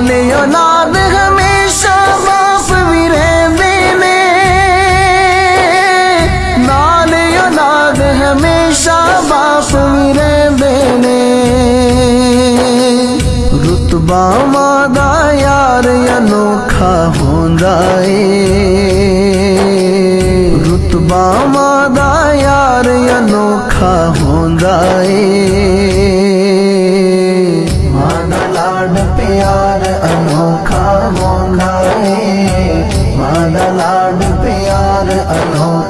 والے اولاد ہمیشہ باپ بھی رہ دینے اولاد ہمیشہ باپ بھی رہ رتبہ مادہ یار، انوکھا ہوندا اے رتبہ مادہ یار، انوکھا ہوندا اے مان لاڈ پیار انوکھا ہونا ہے ماں لاڈ پیار انوکھا